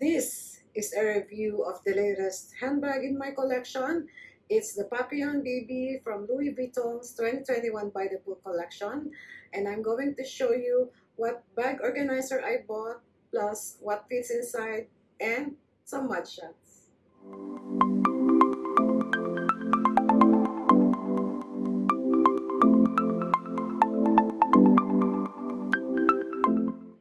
This is a review of the latest handbag in my collection. It's the Papillon BB from Louis Vuitton's 2021 By the Book collection. And I'm going to show you what bag organizer I bought, plus what fits inside, and some mod shots.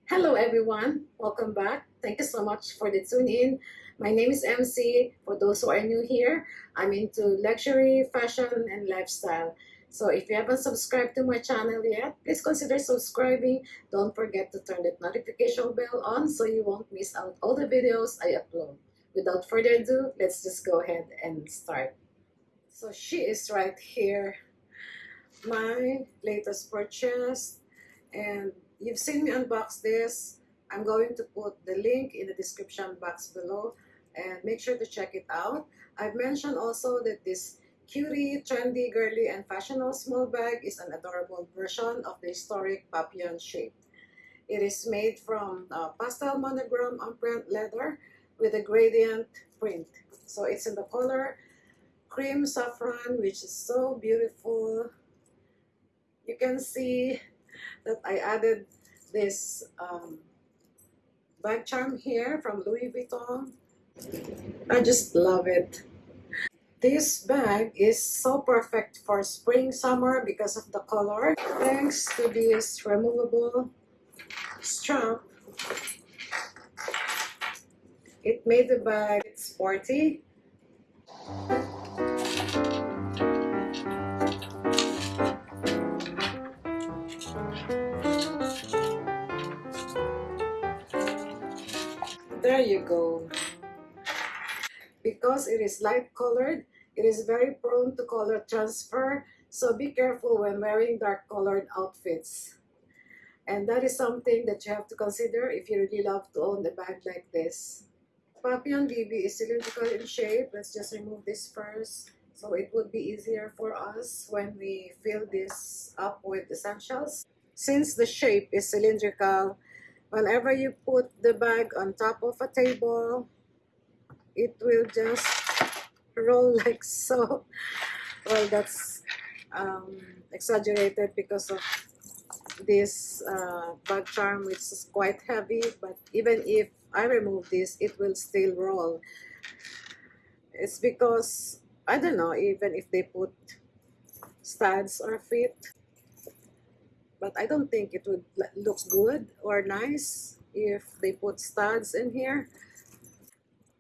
Hello everyone, welcome back. Thank you so much for the tune in. My name is MC. For those who are new here, I'm into luxury, fashion, and lifestyle. So if you haven't subscribed to my channel yet, please consider subscribing. Don't forget to turn that notification bell on so you won't miss out all the videos I upload. Without further ado, let's just go ahead and start. So she is right here. My latest purchase and you've seen me unbox this. I'm going to put the link in the description box below and make sure to check it out. I've mentioned also that this cutie, trendy, girly, and fashionable small bag is an adorable version of the historic papillon shape. It is made from uh, pastel monogram imprint leather with a gradient print. So it's in the color cream saffron, which is so beautiful. You can see that I added this um, bag charm here from Louis Vuitton. I just love it. This bag is so perfect for spring, summer because of the color. Thanks to this removable strap, it made the bag sporty. You go. Because it is light colored, it is very prone to color transfer, so be careful when wearing dark colored outfits. And that is something that you have to consider if you really love to own a bag like this. Papillon BB is cylindrical in shape. Let's just remove this first. So it would be easier for us when we fill this up with essentials. Since the shape is cylindrical, whenever you put the bag on top of a table, it will just roll like so. Well, that's um, exaggerated because of this uh, bag charm which is quite heavy but even if I remove this it will still roll it's because I don't know even if they put studs or feet but I don't think it would look good or nice if they put studs in here.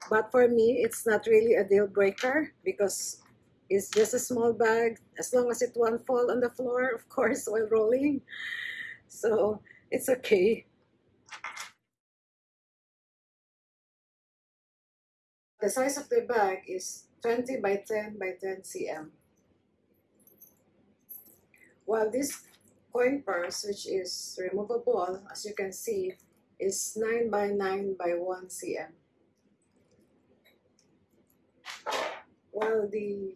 But for me it's not really a deal breaker because it's just a small bag. As long as it won't fall on the floor of course while rolling. So it's okay. The size of the bag is 20 by 10 by 10 cm while this coin purse, which is removable, as you can see, is 9 by 9 by 1 cm. While the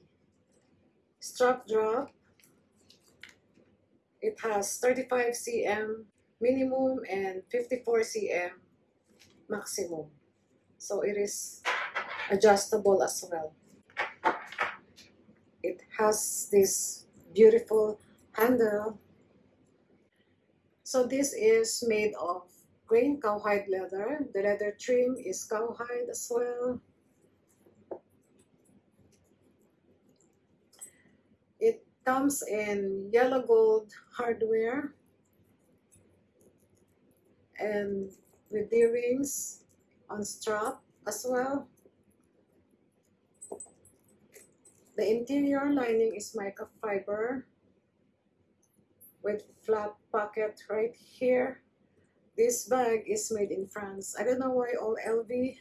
strap drop, it has 35 cm minimum and 54 cm maximum. So it is adjustable as well. It has this beautiful handle so this is made of grain cowhide leather. The leather trim is cowhide as well. It comes in yellow gold hardware and with D-rings on strap as well. The interior lining is microfiber with flat pocket right here. This bag is made in France. I don't know why all LV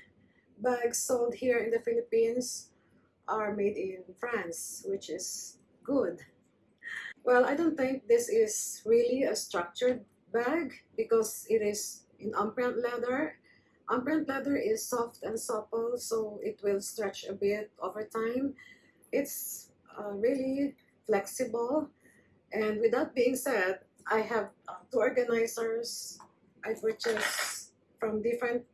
bags sold here in the Philippines are made in France, which is good. Well, I don't think this is really a structured bag because it is in imprint leather. Imprint leather is soft and supple, so it will stretch a bit over time. It's uh, really flexible and with that being said, I have uh, two organizers I purchased from different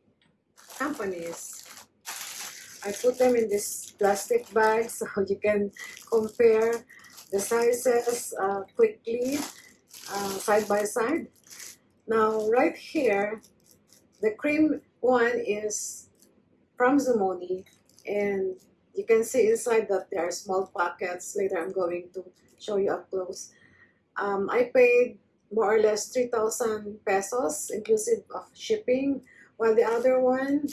companies. I put them in this plastic bag so you can compare the sizes uh, quickly uh, side by side. Now right here, the cream one is from Zoomoni and you can see inside that there are small pockets. Later I'm going to show you up close. Um, I paid more or less 3,000 pesos inclusive of shipping while the other one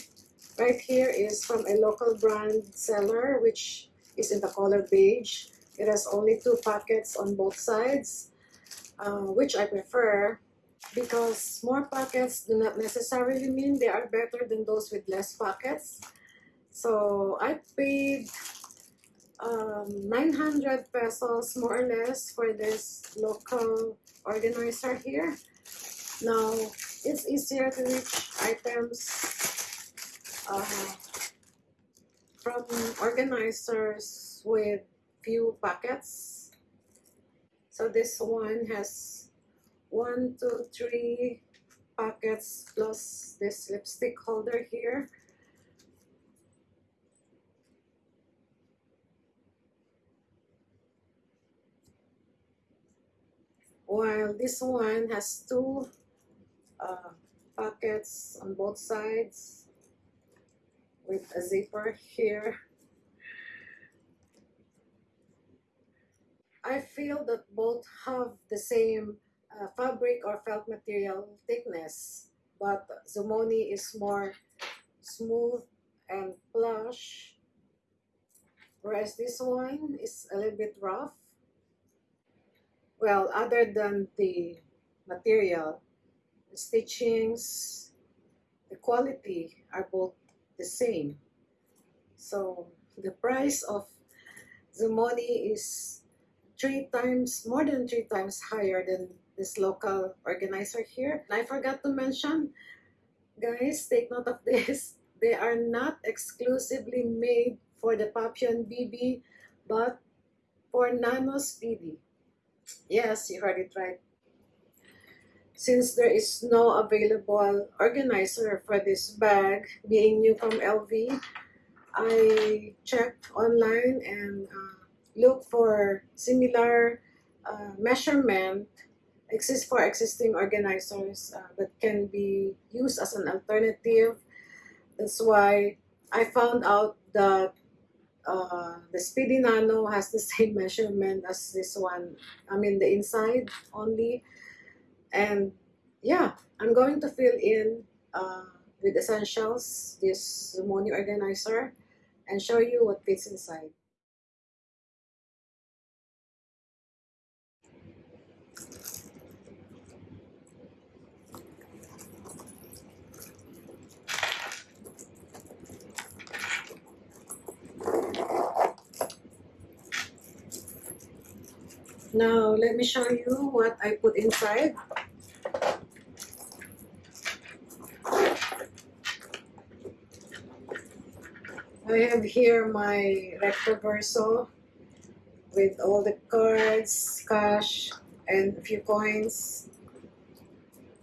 right here is from a local brand seller which is in the color beige. It has only two pockets on both sides uh, which I prefer because more pockets do not necessarily mean they are better than those with less pockets. So I paid um, 900 pesos more or less for this local organizer here. Now it's easier to reach items uh, from organizers with few pockets. So this one has one, two, three pockets plus this lipstick holder here. While this one has two uh, pockets on both sides with a zipper here. I feel that both have the same uh, fabric or felt material thickness, but Zoomoni is more smooth and plush, whereas this one is a little bit rough. Well, other than the material, the stitchings, the quality are both the same. So the price of Zoomoni is three times, more than three times higher than this local organizer here. And I forgot to mention, guys, take note of this. They are not exclusively made for the Papillon BB, but for Nano Speedy. Yes, you heard it right. Since there is no available organizer for this bag, being new from LV, I checked online and uh, look for similar uh, measurement exist for existing organizers uh, that can be used as an alternative. That's why I found out that uh, the Speedy Nano has the same measurement as this one. I mean the inside only. And yeah, I'm going to fill in uh, with essentials this Zoomoni organizer and show you what fits inside. Now, let me show you what I put inside. I have here my recto verso with all the cards, cash, and a few coins.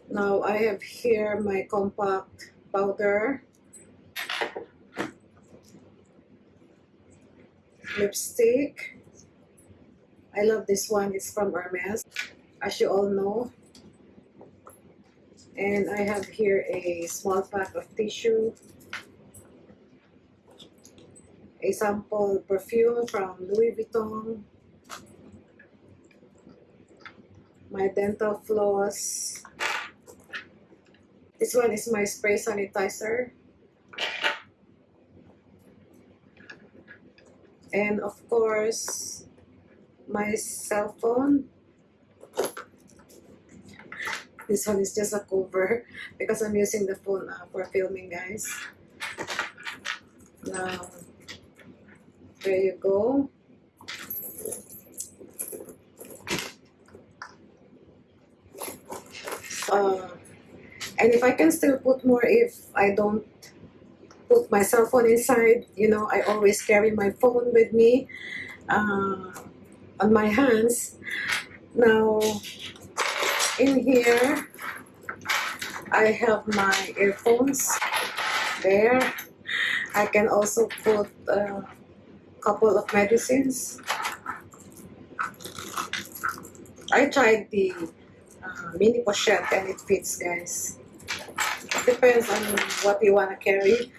Now I have here my compact powder, lipstick, I love this one. It's from Hermes, as you all know. And I have here a small pack of tissue, a sample perfume from Louis Vuitton, my dental floss. This one is my spray sanitizer. And of course, my cell phone. This one is just a cover because I'm using the phone uh, for filming guys. Now, there you go. Uh, and if I can still put more if I don't put my cell phone inside, you know, I always carry my phone with me. Uh, on my hands. Now, in here, I have my earphones. there. I can also put a couple of medicines. I tried the uh, mini pochette and it fits guys. It Depends on what you want to carry.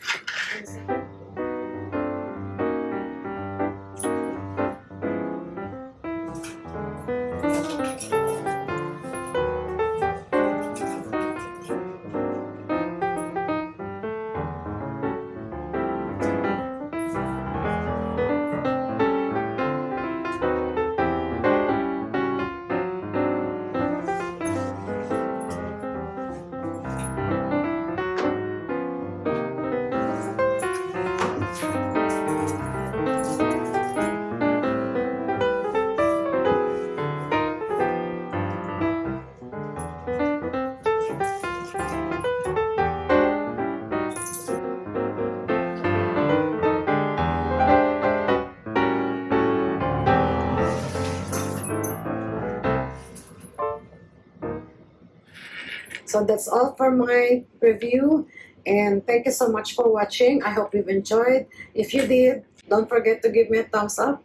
So that's all for my review and thank you so much for watching. I hope you've enjoyed. If you did, don't forget to give me a thumbs up.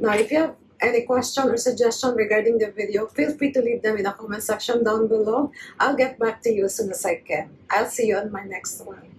Now, if you have any question or suggestion regarding the video, feel free to leave them in the comment section down below. I'll get back to you as soon as I can. I'll see you on my next one.